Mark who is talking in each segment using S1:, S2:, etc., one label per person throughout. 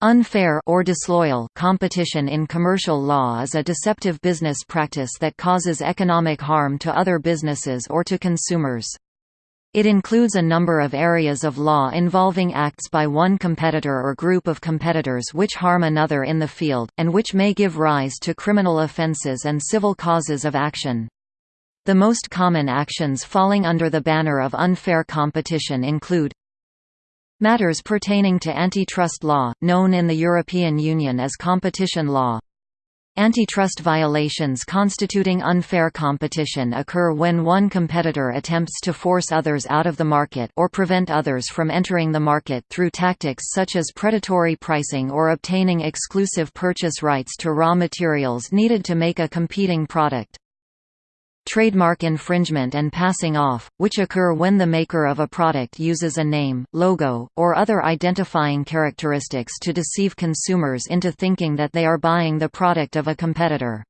S1: Unfair or disloyal competition in commercial law is a deceptive business practice that causes economic harm to other businesses or to consumers. It includes a number of areas of law involving acts by one competitor or group of competitors which harm another in the field, and which may give rise to criminal offences and civil causes of action. The most common actions falling under the banner of unfair competition include Matters pertaining to antitrust law, known in the European Union as competition law. Antitrust violations constituting unfair competition occur when one competitor attempts to force others out of the market or prevent others from entering the market through tactics such as predatory pricing or obtaining exclusive purchase rights to raw materials needed to make a competing product trademark infringement and passing off, which occur when the maker of a product uses a name, logo, or other identifying characteristics to deceive consumers into thinking that they are buying the product of a competitor.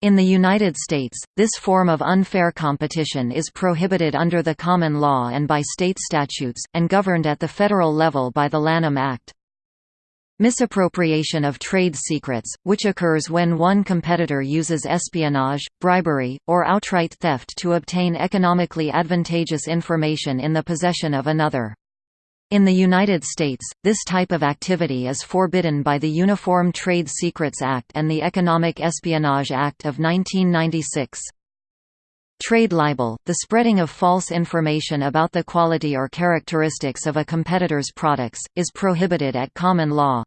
S1: In the United States, this form of unfair competition is prohibited under the common law and by state statutes, and governed at the federal level by the Lanham Act. Misappropriation of trade secrets, which occurs when one competitor uses espionage, bribery, or outright theft to obtain economically advantageous information in the possession of another. In the United States, this type of activity is forbidden by the Uniform Trade Secrets Act and the Economic Espionage Act of 1996. Trade libel, the spreading of false information about the quality or characteristics of a competitor's products, is prohibited at common law.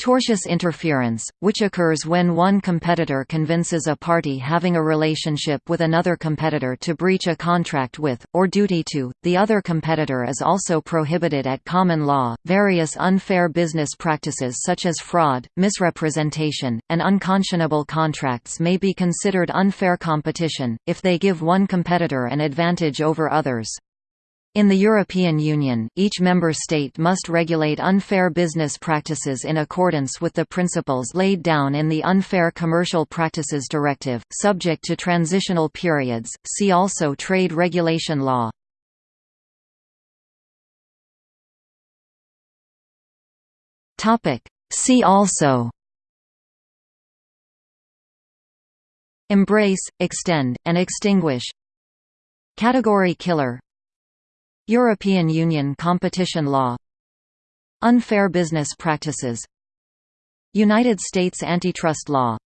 S1: Tortious interference, which occurs when one competitor convinces a party having a relationship with another competitor to breach a contract with, or duty to, the other competitor is also prohibited at common law. Various unfair business practices such as fraud, misrepresentation, and unconscionable contracts may be considered unfair competition, if they give one competitor an advantage over others. In the European Union, each member state must regulate unfair business practices in accordance with the principles laid down in the Unfair Commercial Practices Directive, subject to transitional periods. See also trade regulation law. Topic: See also Embrace, extend, and extinguish Category killer European Union competition law Unfair business practices United States antitrust law